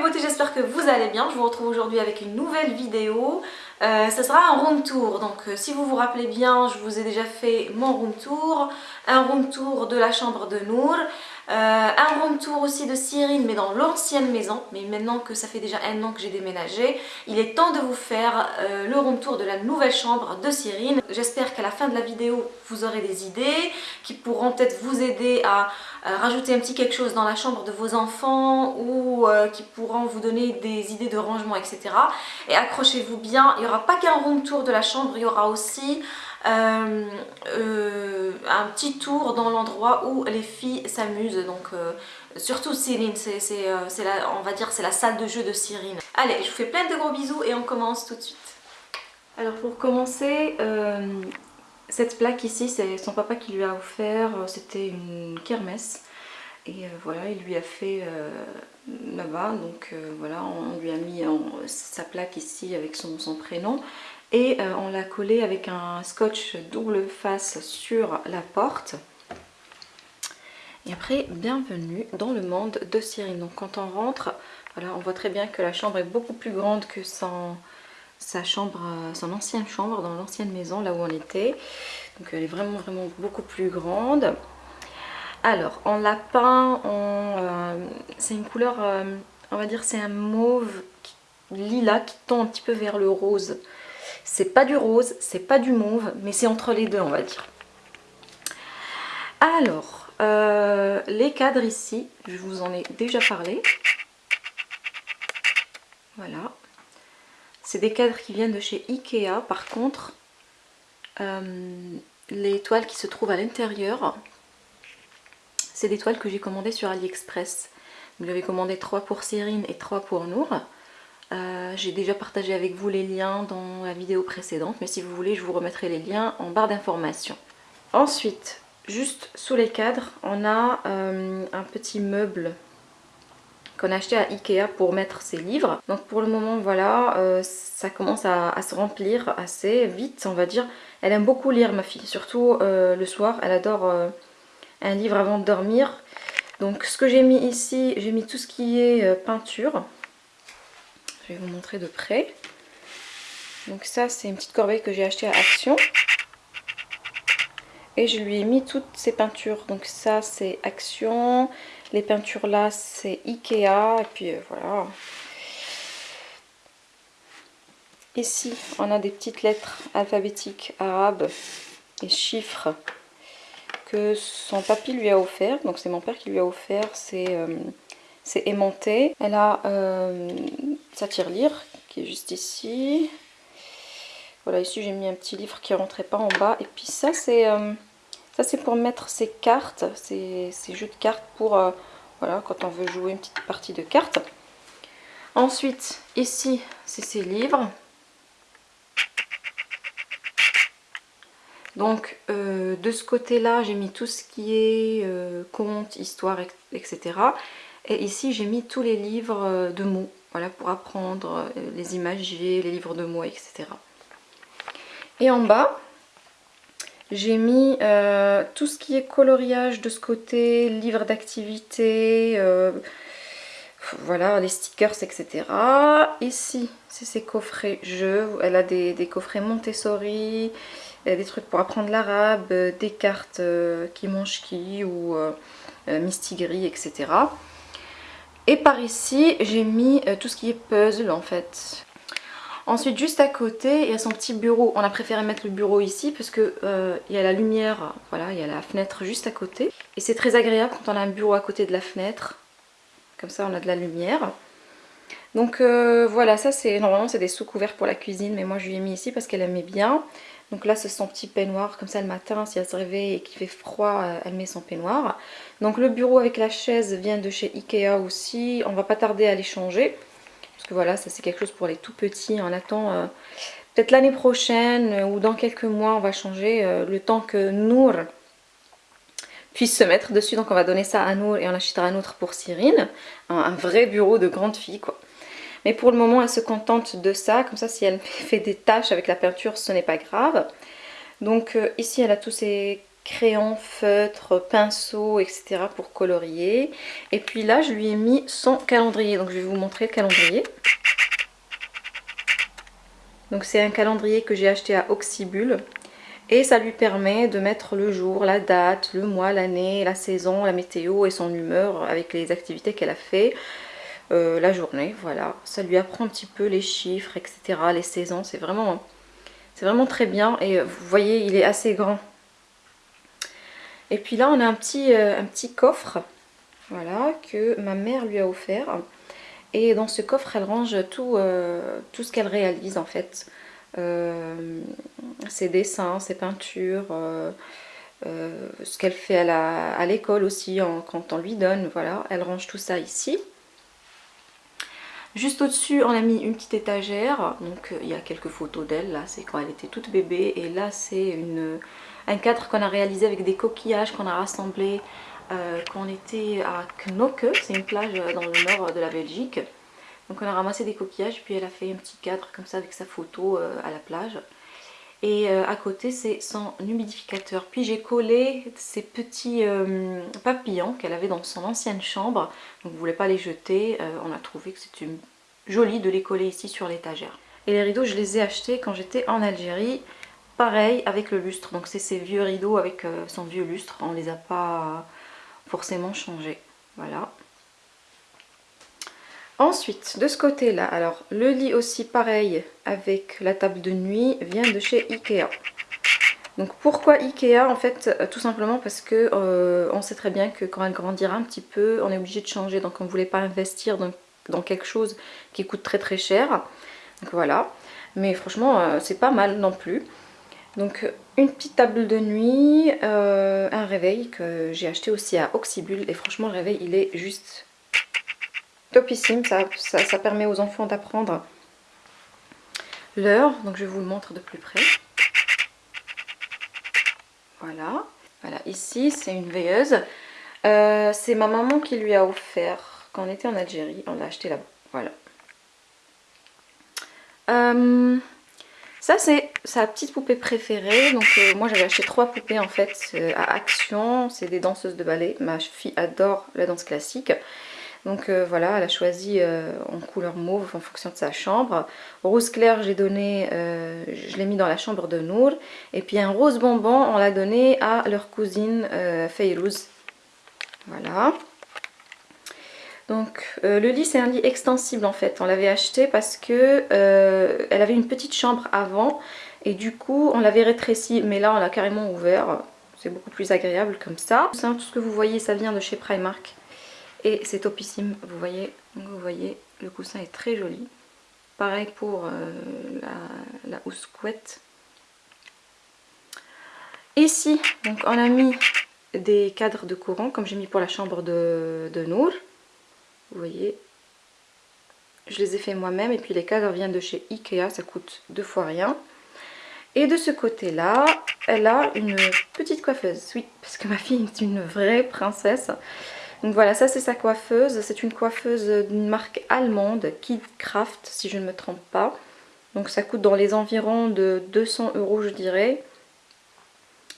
beautés, j'espère que vous allez bien. Je vous retrouve aujourd'hui avec une nouvelle vidéo. Euh, ça sera un room tour. Donc euh, si vous vous rappelez bien, je vous ai déjà fait mon room tour. Un room tour de la chambre de Nour. Euh, un room tour aussi de Cyrine mais dans l'ancienne maison. Mais maintenant que ça fait déjà un an que j'ai déménagé, il est temps de vous faire euh, le room tour de la nouvelle chambre de Cyrine. J'espère qu'à la fin de la vidéo, vous aurez des idées qui pourront peut-être vous aider à rajouter un petit quelque chose dans la chambre de vos enfants ou qui pourront vous donner des idées de rangement, etc. Et accrochez-vous bien, il n'y aura pas qu'un room tour de la chambre, il y aura aussi euh, euh, un petit tour dans l'endroit où les filles s'amusent. Donc surtout Cyrine, c'est on va dire c'est la salle de jeu de Cyrine. Allez, je vous fais plein de gros bisous et on commence tout de suite. Alors pour commencer, cette plaque ici, c'est son papa qui lui a offert, c'était une kermesse. Et voilà, il lui a fait là-bas, donc voilà, on lui a mis sa plaque ici avec son, prénom. Et on l'a collé avec un scotch double face sur la porte. Et après, bienvenue dans le monde de Cyrine. Donc quand on rentre, voilà, on voit très bien que la chambre est beaucoup plus grande que son ancienne chambre dans l'ancienne maison, là où on était. Donc elle est vraiment, vraiment beaucoup plus grande. Alors, en lapin, euh, c'est une couleur, euh, on va dire c'est un mauve lilas qui tend un petit peu vers le rose. C'est pas du rose, c'est pas du mauve, mais c'est entre les deux on va dire. Alors, euh, les cadres ici, je vous en ai déjà parlé. Voilà. C'est des cadres qui viennent de chez Ikea. Par contre, les toiles qui se trouvent à l'intérieur, c'est des toiles que j'ai commandées sur AliExpress. J'avais commandé 3 pour Cyrine et 3 pour Nour. Euh, j'ai déjà partagé avec vous les liens dans la vidéo précédente, mais si vous voulez, je vous remettrai les liens en barre d'informations. Ensuite, juste sous les cadres, on a euh, un petit meuble qu'on a acheté à Ikea pour mettre ses livres. Donc pour le moment, voilà, euh, ça commence à, se remplir assez vite, on va dire. Elle aime beaucoup lire, ma fille, surtout le soir. Elle adore un livre avant de dormir. Donc ce que j'ai mis ici, j'ai mis tout ce qui est euh, peinture. Je vais vous montrer de près. Donc ça c'est une petite corbeille que j'ai achetée à Action. Et je lui ai mis toutes ces peintures. Donc ça c'est Action. Les peintures là c'est Ikea. Et puis euh, voilà. Ici on a des petites lettres alphabétiques arabes et chiffres que son papy lui a offert. Donc c'est mon père qui lui a offert. C'est euh, aimanté. Elle a euh, sa tirelire qui est juste ici. Voilà, ici j'ai mis un petit livre qui rentrait pas en bas. Et puis ça c'est euh, ça c'est pour mettre ses cartes, ces, jeux de cartes pour euh, voilà quand on veut jouer une petite partie de cartes. Ensuite ici c'est ses livres. Donc euh, de ce côté-là, j'ai mis tout ce qui est euh, conte, histoire, etc. Et ici, j'ai mis tous les livres euh, de mots, voilà, pour apprendre les imagiers, les livres de mots, etc. Et en bas, j'ai mis tout ce qui est coloriage de ce côté, livres d'activité, voilà, les stickers, etc. Ici, c'est ses coffrets jeux. Elle a des coffrets Montessori, des trucs pour apprendre l'arabe, euh, des cartes euh, qui mangent qui ou euh, mistigris, etc. Et par ici, j'ai mis tout ce qui est puzzle en fait. Ensuite, juste à côté, il y a son petit bureau. On a préféré mettre le bureau ici parce que il y a la lumière, voilà, il y a la fenêtre juste à côté. Et c'est très agréable quand on a un bureau à côté de la fenêtre. Comme ça, on a de la lumière. Donc voilà, ça c'est normalement c'est des sous-couverts pour la cuisine, mais moi je lui ai mis ici parce qu'elle aimait bien. Donc là c'est son petit peignoir, comme ça le matin si elle se réveille et qu'il fait froid, euh, elle met son peignoir. Donc le bureau avec la chaise vient de chez Ikea aussi, on va pas tarder à les changer. Parce que voilà, ça c'est quelque chose pour les tout petits, on attend euh, peut-être l'année prochaine euh, ou dans quelques mois on va changer le temps que Nour puisse se mettre dessus. Donc on va donner ça à Nour et on achètera un autre pour Cyrine. un vrai bureau de grande fille quoi. Mais pour le moment, elle se contente de ça. Comme ça, si elle fait des tâches avec la peinture, ce n'est pas grave. Donc euh, ici, elle a tous ses crayons, feutres, pinceaux, etc. pour colorier. Et puis là, je lui ai mis son calendrier. Donc je vais vous montrer le calendrier. Donc c'est un calendrier que j'ai acheté à Oxybul. Et ça lui permet de mettre le jour, la date, le mois, l'année, la saison, la météo et son humeur avec les activités qu'elle a fait. Euh, la journée, voilà. Ça lui apprend un petit peu les chiffres, etc. Les saisons, c'est vraiment, vraiment très bien. Et vous voyez, il est assez grand. Et puis là, on a un petit, euh, un petit coffre, voilà, que ma mère lui a offert. Et dans ce coffre, elle range tout, euh, tout ce qu'elle réalise en fait. Euh, ses dessins, ses peintures, ce qu'elle fait à l'école aussi quand on lui donne. Voilà, elle range tout ça ici. Juste au-dessus, on a mis une petite étagère. Donc il y a quelques photos d'elle. Là, c'est quand elle était toute bébé. Et là, c'est un cadre qu'on a réalisé avec des coquillages qu'on a rassemblés euh, quand on était à Knokke, c'est une plage dans le nord de la Belgique. Donc on a ramassé des coquillages, puis elle a fait un petit cadre comme ça avec sa photo euh, à la plage. Et euh, à côté c'est son humidificateur. Puis j'ai collé ces petits papillons qu'elle avait dans son ancienne chambre. Donc vous ne voulez pas les jeter, on a trouvé que c'était joli de les coller ici sur l'étagère. Et les rideaux je les ai achetés quand j'étais en Algérie pareil avec le lustre. Donc c'est ces vieux rideaux avec euh, son vieux lustre. On les a pas forcément changés. Voilà. Ensuite, de ce côté-là, alors le lit aussi pareil avec la table de nuit vient de chez Ikea. Donc pourquoi Ikea En fait, euh, tout simplement parce que euh, on sait très bien que quand elle grandira un petit peu, on est obligé de changer. Donc on ne voulait pas investir dans, quelque chose qui coûte très très cher. Donc voilà. Mais franchement, c'est pas mal non plus. Donc une petite table de nuit, euh, un réveil que j'ai acheté aussi à Oxybul et franchement le réveil il est juste topissime, ça, ça, permet aux enfants d'apprendre l'heure, donc je vous le montre de plus près. Voilà, voilà ici c'est une veilleuse, euh, c'est ma maman qui lui a offert quand on était en Algérie, on l'a acheté là-bas, voilà. Euh, ça c'est sa petite poupée préférée. Donc euh, moi j'avais acheté trois poupées en fait à Action. C'est des danseuses de ballet. Ma fille adore la danse classique. Donc euh, voilà, elle a choisi en couleur mauve en fonction de sa chambre. Rose clair, j'ai donné, je l'ai mis dans la chambre de Nour. Et puis un rose bonbon, on l'a donné à leur cousine Feyrouz. Voilà. Donc euh, le lit c'est un lit extensible en fait, on l'avait acheté parce que euh, elle avait une petite chambre avant et du coup on l'avait rétréci mais là on l'a carrément ouvert, c'est beaucoup plus agréable comme ça. Tout ce que vous voyez ça vient de chez Primark et c'est topissime, vous voyez, vous voyez le coussin est très joli. Pareil pour euh, la, housse couette. Ici donc on a mis des cadres de courant comme j'ai mis pour la chambre de, de Nour. Vous voyez, je les ai fait moi-même et puis les cadres viennent de chez Ikea, ça coûte deux fois rien. Et de ce côté-là, elle a une petite coiffeuse. Oui, parce que ma fille est une vraie princesse. Donc voilà, ça c'est sa coiffeuse. C'est une coiffeuse d'une marque allemande, Kidcraft, si je ne me trompe pas. Donc ça coûte dans les environs de 200 euros, je dirais.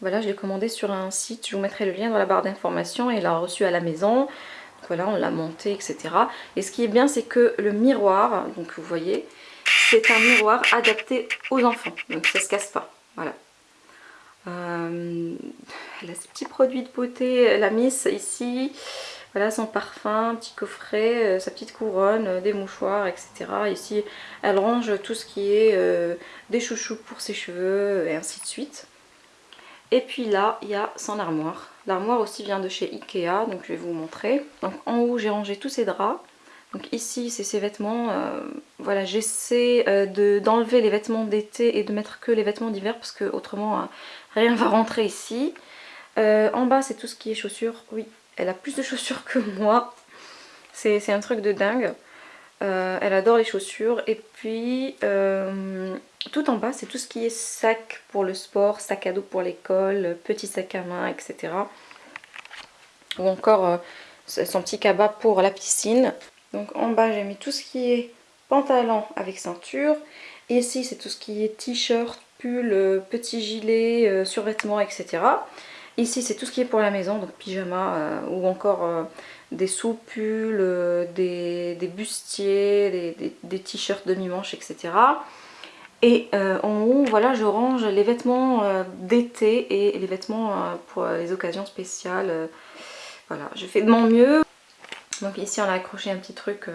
Voilà, je l'ai commandé sur un site. Je vous mettrai le lien dans la barre d'informations. Et l'a reçu à la maison voilà, on l'a monté, etc. Et ce qui est bien, c'est que le miroir, donc vous voyez, c'est un miroir adapté aux enfants. Donc ça se casse pas, voilà. Euh, elle a ses petits produits de beauté, la Miss ici, voilà son parfum, petit coffret, euh, sa petite couronne, euh, des mouchoirs, etc. Ici, elle range tout ce qui est des chouchous pour ses cheveux et ainsi de suite. Et puis là, il y a son armoire. L'armoire aussi vient de chez Ikea, donc je vais vous montrer. Donc en haut, j'ai rangé tous ces draps. Donc ici, c'est ses vêtements. Euh, voilà, j'essaie euh, d'enlever les vêtements d'été et de mettre que les vêtements d'hiver parce que autrement, euh, rien va rentrer ici. en bas, c'est tout ce qui est chaussures. Oui, elle a plus de chaussures que moi. C'est un truc de dingue. elle adore les chaussures. Et puis, tout en bas, c'est tout ce qui est sac pour le sport, sac à dos pour l'école, petit sac à main, etc. Ou encore euh, son petit cabas pour la piscine. Donc en bas, j'ai mis tout ce qui est pantalon avec ceinture. Ici, c'est tout ce qui est t-shirt, pull, euh, petit gilet, euh, survêtement, etc. Ici c'est tout ce qui est pour la maison, donc pyjama ou encore des soupules, des, bustiers, des, t-shirts demi-manches, etc. Et en haut, voilà, je range les vêtements d'été et les vêtements pour les occasions spéciales. voilà, je fais de mon mieux. Donc ici on a accroché un petit truc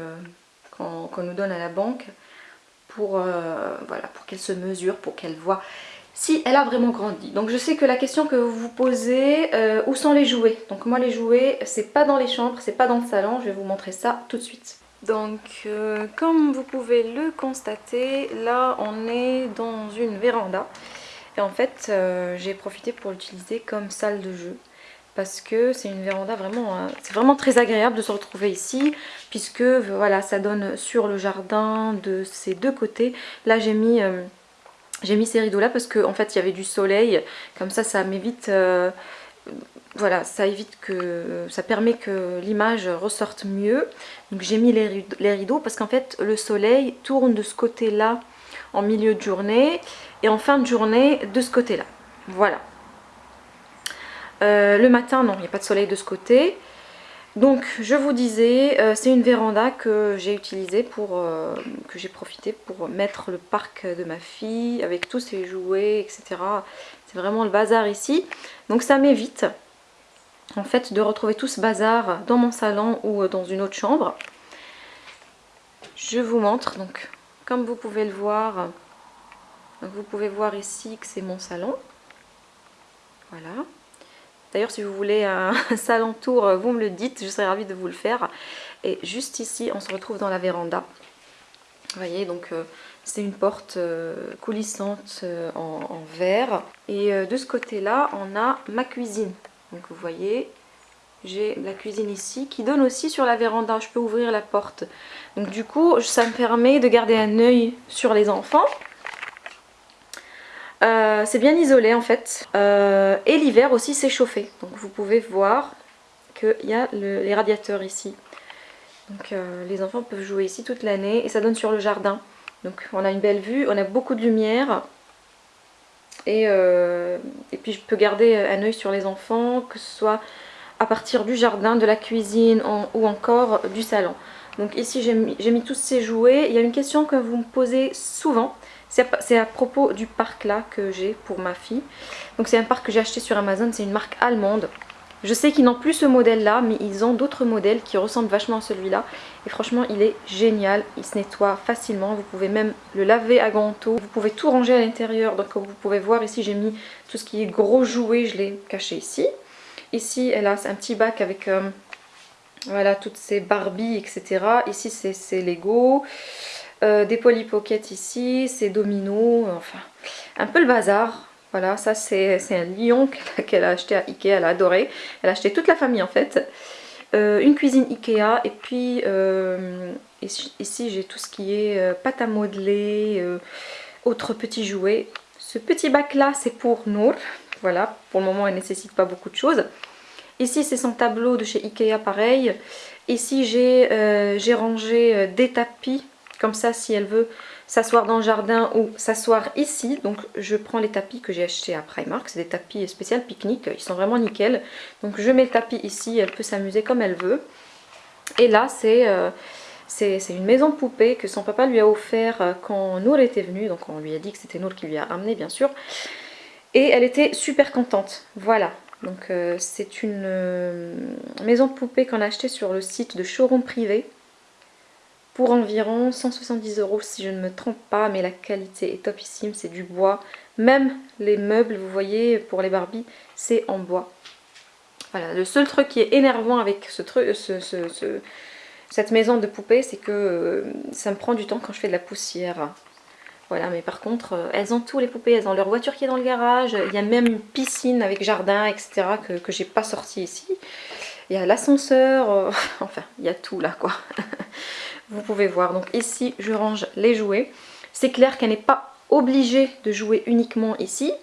qu'on nous donne à la banque pour, euh, voilà, pour qu'elle se mesure, pour qu'elle voit si elle a vraiment grandi. Donc je sais que la question que vous vous posez, euh, où sont les jouets? Donc moi les jouets, c'est pas dans les chambres, c'est pas dans le salon, je vais vous montrer ça tout de suite. Donc euh, comme vous pouvez le constater, là on est dans une véranda. Et en fait j'ai profité pour l'utiliser comme salle de jeu parce que c'est une véranda vraiment, euh, c'est vraiment très agréable de se retrouver ici puisque voilà ça donne sur le jardin de ces deux côtés. Là j'ai mis, euh, mis ces rideaux là parce qu'en en fait il y avait du soleil, comme ça ça m'évite, euh, voilà ça évite que, ça permet que l'image ressorte mieux. Donc j'ai mis les rideaux parce qu'en fait le soleil tourne de ce côté là en milieu de journée et en fin de journée de ce côté là. Voilà. Euh, le matin, non, il n'y a pas de soleil de ce côté. Donc je vous disais, euh, c'est une véranda que j'ai utilisée pour, euh, que j'ai profité pour mettre le parc de ma fille avec tous ses jouets, etc. C'est vraiment le bazar ici. Donc ça m'évite en fait de retrouver tout ce bazar dans mon salon ou dans une autre chambre. Je vous montre, donc comme vous pouvez le voir, vous pouvez voir ici que c'est mon salon. Voilà. D'ailleurs, si vous voulez un salon tour, vous me le dites, je serais ravie de vous le faire. Et juste ici, on se retrouve dans la véranda. Vous voyez, donc euh, c'est une porte euh, coulissante euh, en, verre. Et de ce côté-là, on a ma cuisine. Donc vous voyez, j'ai la cuisine ici qui donne aussi sur la véranda. Je peux ouvrir la porte. Donc du coup, ça me permet de garder un œil sur les enfants euh, c'est bien isolé en fait. Euh, et l'hiver aussi c'est chauffé. Donc vous pouvez voir qu'il y a les radiateurs ici. Donc euh, les enfants peuvent jouer ici toute l'année et ça donne sur le jardin. Donc on a une belle vue, on a beaucoup de lumière. Et, et puis je peux garder un œil sur les enfants, que ce soit à partir du jardin, de la cuisine ou encore du salon. Donc ici j'ai mis, mis tous ces jouets. Il y a une question que vous me posez souvent. C'est à propos du parc là que j'ai pour ma fille. Donc c'est un parc que j'ai acheté sur Amazon, c'est une marque allemande. Je sais qu'ils n'ont plus ce modèle là, mais ils ont d'autres modèles qui ressemblent vachement à celui-là. Et franchement, il est génial, il se nettoie facilement. Vous pouvez même le laver à grand. Vous pouvez tout ranger à l'intérieur. Donc comme vous pouvez voir ici, j'ai mis tout ce qui est gros jouet, je l'ai caché ici. Ici, elle a un petit bac avec... Euh, voilà, toutes ces Barbie, etc. Ici, c'est Lego. Euh, des Polly Pocket ici, c'est Domino, enfin un peu le bazar. Voilà, ça c'est un lion qu'elle a acheté à Ikea, elle a adoré. Elle a acheté toute la famille en fait. Euh, une cuisine Ikea et puis euh, ici, j'ai tout ce qui est pâte à modeler, autres petits jouets. Ce petit bac là c'est pour Nour, voilà, pour le moment elle ne nécessite pas beaucoup de choses. Ici c'est son tableau de chez Ikea pareil. Ici j'ai rangé des tapis comme ça, si elle veut s'asseoir dans le jardin ou s'asseoir ici, donc je prends les tapis que j'ai achetés à Primark, c'est des tapis spéciaux pique-nique, ils sont vraiment nickel. Donc je mets le tapis ici, elle peut s'amuser comme elle veut. Et là, c'est... Euh, une maison poupée que son papa lui a offert euh, quand Nour était venue. Donc on lui a dit que c'était Nour qui lui a amené bien sûr. Et elle était super contente. Voilà. Donc euh, c'est une maison poupée qu'on a achetée sur le site de showroom privé pour environ 170 euros si je ne me trompe pas mais la qualité est topissime, c'est du bois. Même les meubles vous voyez pour les Barbie c'est en bois. Voilà le seul truc qui est énervant avec ce truc, ce, cette maison de poupée c'est que euh, ça me prend du temps quand je fais de la poussière. Voilà mais par contre euh, elles ont tous les poupées, elles ont leur voiture qui est dans le garage il y a même une piscine avec jardin etc que, j'ai pas sorti ici. Il y a l'ascenseur, euh, enfin il y a tout là quoi vous pouvez voir. Donc ici, je range les jouets. C'est clair qu'elle n'est pas obligée de jouer uniquement ici.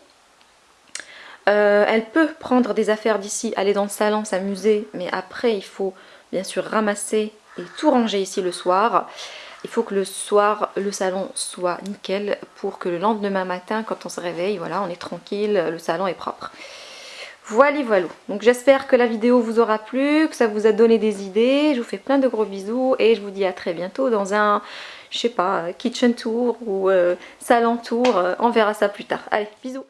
Euh, elle peut prendre des affaires d'ici, aller dans le salon, s'amuser, mais après il faut bien sûr ramasser et tout ranger ici le soir. Il faut que le soir, le salon soit nickel pour que le lendemain matin, quand on se réveille, voilà, on est tranquille, le salon est propre. Voilà, voilà. Donc j'espère que la vidéo vous aura plu, que ça vous a donné des idées. Je vous fais plein de gros bisous et je vous dis à très bientôt dans un, je sais pas, kitchen tour ou euh, salon tour. On verra ça plus tard. Allez, bisous